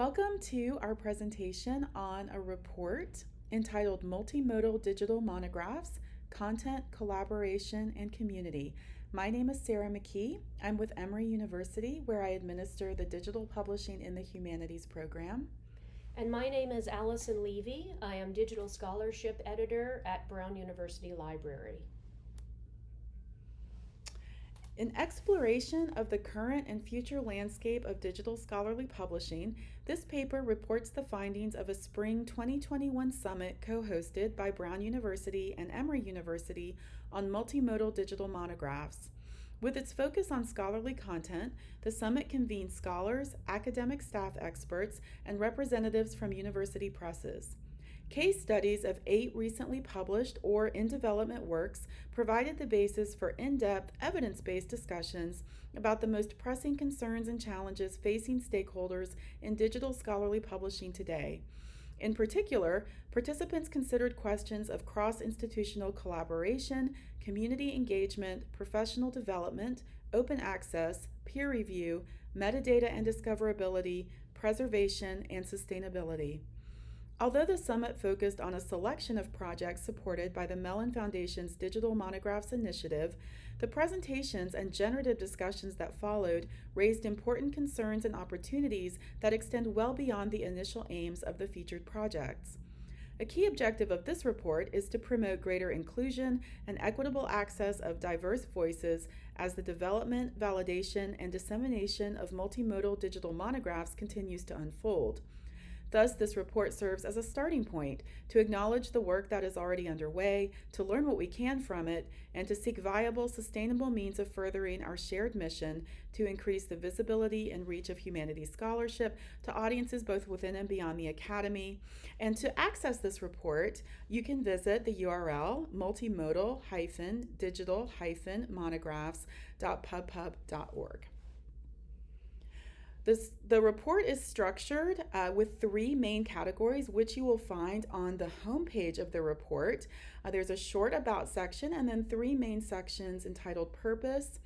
Welcome to our presentation on a report entitled Multimodal Digital Monographs, Content, Collaboration, and Community. My name is Sarah McKee. I'm with Emory University, where I administer the Digital Publishing in the Humanities program. And my name is Allison Levy. I am Digital Scholarship Editor at Brown University Library. An exploration of the current and future landscape of digital scholarly publishing, this paper reports the findings of a spring 2021 summit co hosted by Brown University and Emory University on multimodal digital monographs. With its focus on scholarly content, the summit convened scholars, academic staff experts, and representatives from university presses. Case studies of eight recently published or in development works provided the basis for in depth, evidence based discussions about the most pressing concerns and challenges facing stakeholders in digital scholarly publishing today. In particular, participants considered questions of cross institutional collaboration, community engagement, professional development, open access, peer review, metadata and discoverability, preservation, and sustainability. Although the summit focused on a selection of projects supported by the Mellon Foundation's Digital Monographs Initiative, the presentations and generative discussions that followed raised important concerns and opportunities that extend well beyond the initial aims of the featured projects. A key objective of this report is to promote greater inclusion and equitable access of diverse voices as the development, validation, and dissemination of multimodal digital monographs continues to unfold. Thus, this report serves as a starting point to acknowledge the work that is already underway, to learn what we can from it, and to seek viable, sustainable means of furthering our shared mission to increase the visibility and reach of humanities scholarship to audiences both within and beyond the academy. And to access this report, you can visit the URL multimodal-digital-monographs.pubpub.org. This, the report is structured uh, with three main categories, which you will find on the homepage of the report. Uh, there's a short about section and then three main sections entitled Purpose,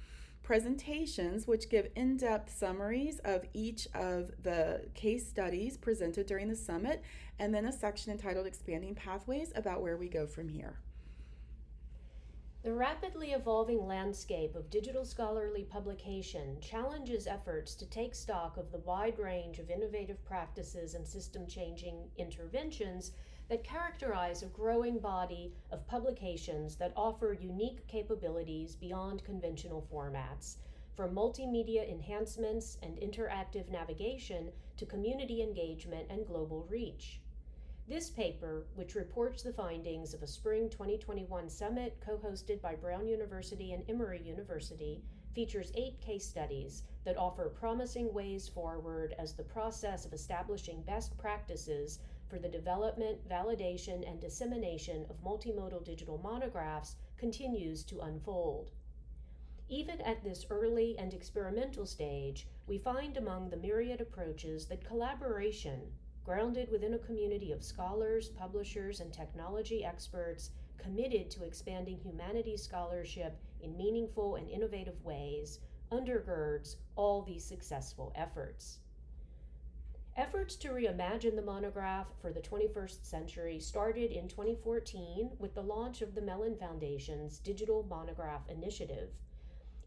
presentations, which give in depth summaries of each of the case studies presented during the summit, and then a section entitled Expanding Pathways about where we go from here. The rapidly evolving landscape of digital scholarly publication challenges efforts to take stock of the wide range of innovative practices and system changing interventions that characterize a growing body of publications that offer unique capabilities beyond conventional formats, from multimedia enhancements and interactive navigation to community engagement and global reach. This paper, which reports the findings of a spring 2021 summit co hosted by Brown University and Emory University, features eight case studies that offer promising ways forward as the process of establishing best practices for the development, validation, and dissemination of multimodal digital monographs continues to unfold. Even at this early and experimental stage, we find among the myriad approaches that collaboration, grounded within a community of scholars, publishers, and technology experts committed to expanding humanities scholarship in meaningful and innovative ways, undergirds all these successful efforts. Efforts to reimagine the monograph for the 21st century started in 2014 with the launch of the Mellon Foundation's Digital Monograph Initiative.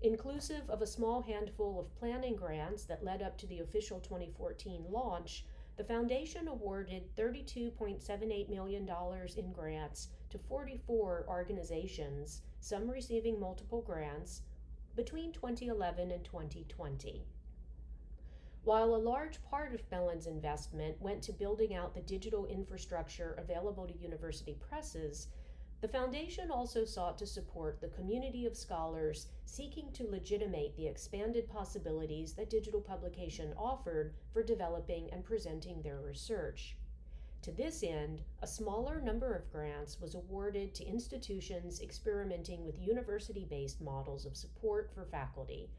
Inclusive of a small handful of planning grants that led up to the official 2014 launch, the foundation awarded $32.78 million in grants to 44 organizations, some receiving multiple grants, between 2011 and 2020. While a large part of Mellon's investment went to building out the digital infrastructure available to university presses, the Foundation also sought to support the community of scholars seeking to legitimate the expanded possibilities that digital publication offered for developing and presenting their research. To this end, a smaller number of grants was awarded to institutions experimenting with university based models of support for faculty,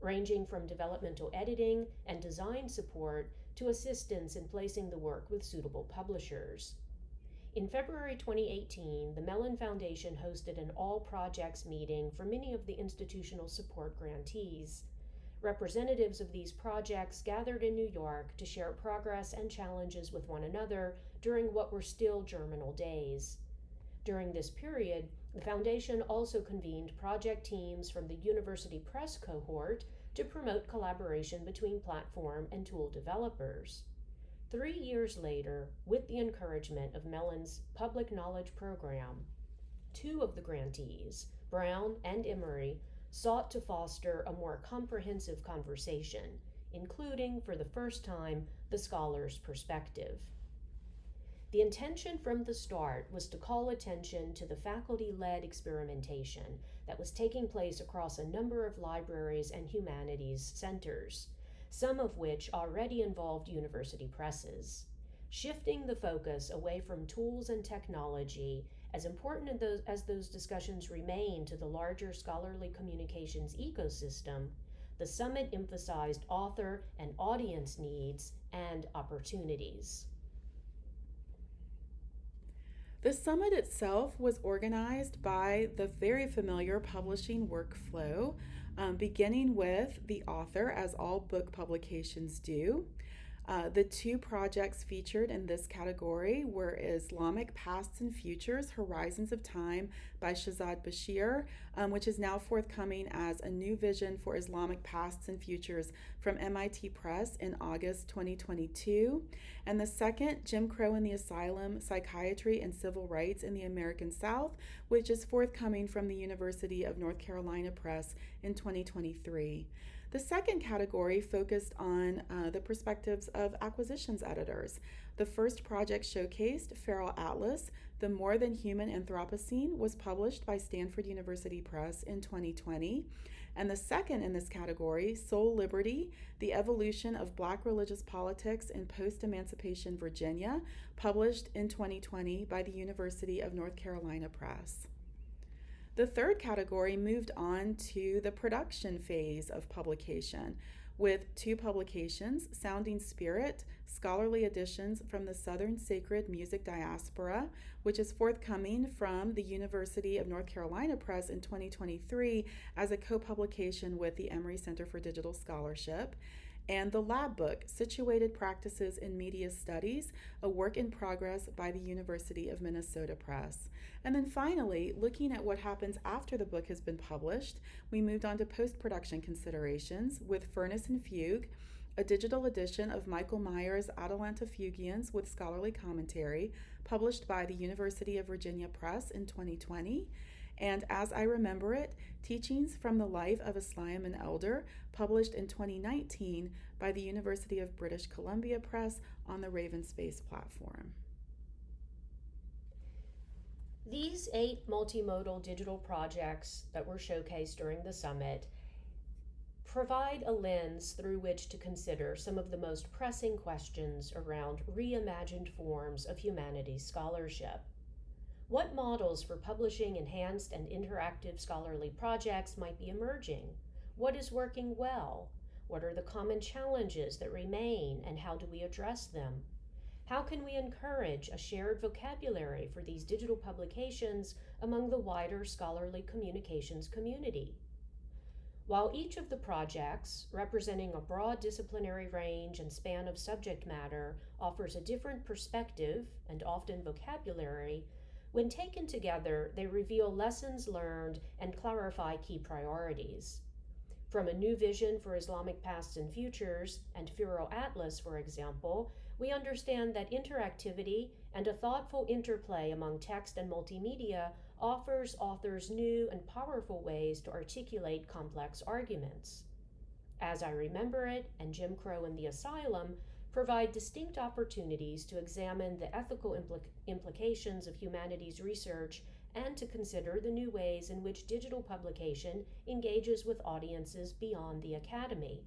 ranging from developmental editing and design support to assistance in placing the work with suitable publishers. In February 2018, the Mellon Foundation hosted an all projects meeting for many of the institutional support grantees. representatives of these projects gathered in New York to share progress and challenges with one another during what were still germinal days. During this period, the Foundation also convened project teams from the University Press cohort to promote collaboration between platform and tool developers. Three years later, with the encouragement of Mellon's Public Knowledge Program, two of the grantees, Brown and Emory, sought to foster a more comprehensive conversation, including, for the first time, the scholar's perspective. The intention from the start was to call attention to the faculty led experimentation that was taking place across a number of libraries and humanities centers, some of which already involved university presses. Shifting the focus away from tools and technology as important as those discussions remain to the larger scholarly communications ecosystem, the summit emphasized author and audience needs and opportunities. The summit itself was organized by the very familiar publishing workflow, um, beginning with the author, as all book publications do. Uh, the two projects featured in this category were Islamic Pasts and Futures Horizons of Time by Shahzad Bashir, um, which is now forthcoming as a new vision for Islamic Pasts and Futures from MIT Press in August 2022. And the second, Jim Crow in the Asylum Psychiatry and Civil Rights in the American South, which is forthcoming from the University of North Carolina Press in 2023. The second category focused on uh, the perspectives of acquisitions editors. The first project showcased Feral Atlas, The More Than Human Anthropocene, was published by Stanford University Press in 2020. And the second in this category, Soul Liberty The Evolution of Black Religious Politics in Post Emancipation Virginia, published in 2020 by the University of North Carolina Press. The third category moved on to the production phase of publication with two publications Sounding Spirit, scholarly editions from the Southern Sacred Music Diaspora, which is forthcoming from the University of North Carolina Press in 2023 as a co publication with the Emory Center for Digital Scholarship and the lab book, Situated Practices in Media Studies, a work in progress by the University of Minnesota Press. And then finally, looking at what happens after the book has been published, we moved on to post production considerations with Furnace and Fugue, a digital edition of Michael Maier's Atalanta Fugiens with scholarly commentary, published by the University of Virginia Press in 2020 and As I Remember It Teachings from the Life of a Sliammon Elder, published in 2019 by the University of British Columbia Press on the Raven Space platform. These eight multimodal digital projects that were showcased during the summit provide a lens through which to consider some of the most pressing questions around reimagined forms of humanities scholarship. What models for publishing enhanced and interactive scholarly projects might be emerging? What is working well? What are the common challenges that remain and how do we address them? How can we encourage a shared vocabulary for these digital publications among the wider scholarly communications community? While each of the projects, representing a broad disciplinary range and span of subject matter, offers a different perspective and often vocabulary, when taken together, they reveal lessons learned and clarify key priorities. From a new vision for Islamic pasts and futures and Feral Atlas, for example, we understand that interactivity and a thoughtful interplay among text and multimedia offers authors new and powerful ways to articulate complex arguments. As I Remember It and Jim Crow in the Asylum provide distinct opportunities to examine the ethical impl- implications of humanities research and to consider the new ways in which digital publication engages with audiences beyond the academy.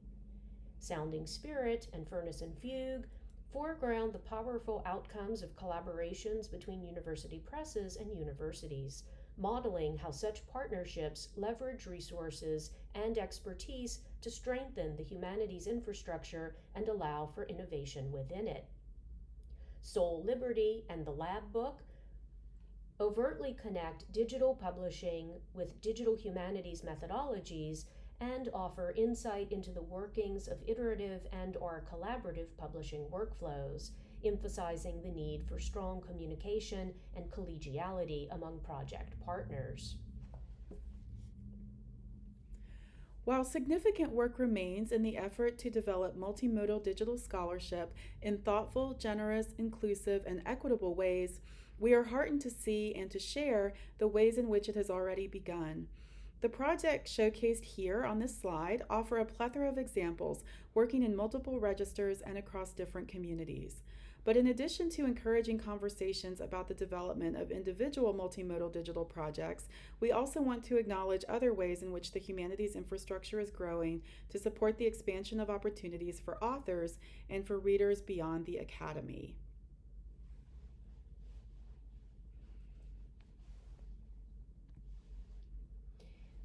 Sounding Spirit and Furnace and Fugue foreground the powerful outcomes of collaborations between university presses and universities, modeling how such partnerships leverage resources and expertise to strengthen the humanities infrastructure and allow for innovation within it. Soul Liberty and the Lab Book overtly connect digital publishing with digital humanities methodologies and offer insight into the workings of iterative and or collaborative publishing workflows, emphasizing the need for strong communication and collegiality among project partners. While significant work remains in the effort to develop multimodal digital scholarship in thoughtful, generous, inclusive, and equitable ways, we are heartened to see and to share the ways in which it has already begun. The projects showcased here on this slide offer a plethora of examples working in multiple registers and across different communities. But in addition to encouraging conversations about the development of individual multimodal digital projects, we also want to acknowledge other ways in which the humanities infrastructure is growing to support the expansion of opportunities for authors and for readers beyond the academy.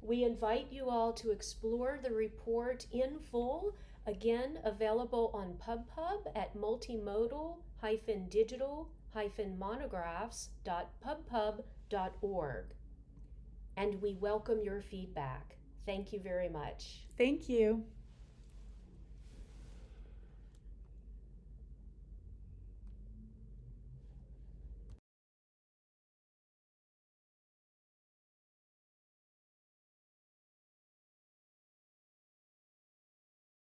We invite you all to explore the report in full, again available on PubPub at multimodal-digital-monographs.pubpub.org. And we welcome your feedback. Thank you very much. Thank you.